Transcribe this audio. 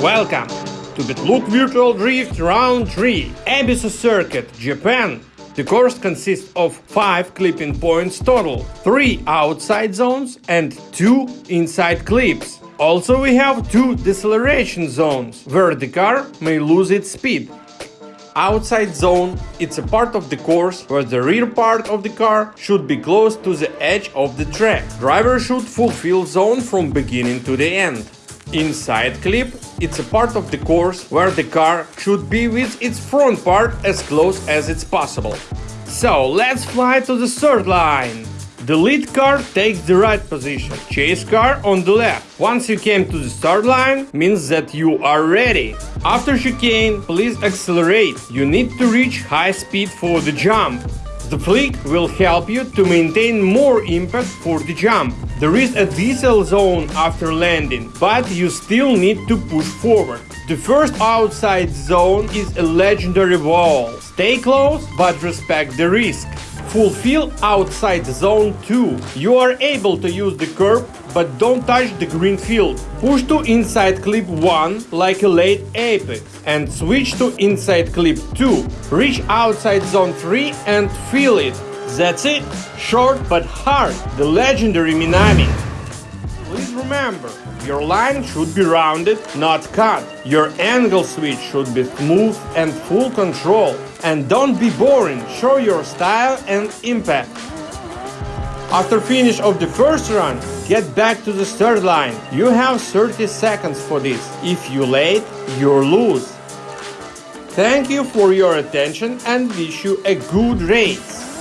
Welcome to Bitlook Virtual Drift Round 3, Ebisu Circuit, Japan. The course consists of 5 clipping points total, 3 outside zones and 2 inside clips. Also we have 2 deceleration zones, where the car may lose its speed. Outside zone, it's a part of the course where the rear part of the car should be close to the edge of the track. Driver should fulfill zone from beginning to the end. Inside clip, it's a part of the course where the car should be with its front part as close as it's possible. So let's fly to the third line. The lead car takes the right position, chase car on the left. Once you came to the start line, means that you are ready. After chicane, please accelerate. You need to reach high speed for the jump. The flick will help you to maintain more impact for the jump. There is a decel zone after landing, but you still need to push forward. The first outside zone is a legendary wall. Stay close, but respect the risk. Fulfill outside zone 2. You are able to use the curb, but don't touch the green field. Push to inside clip 1 like a late apex and switch to inside clip 2. Reach outside zone 3 and feel it. That's it. Short but hard. The legendary Minami. Please remember, your line should be rounded, not cut. Your angle switch should be smooth and full control. And don't be boring, show your style and impact. After finish of the first run, get back to the third line. You have 30 seconds for this. If you late, you're lose. Thank you for your attention and wish you a good race.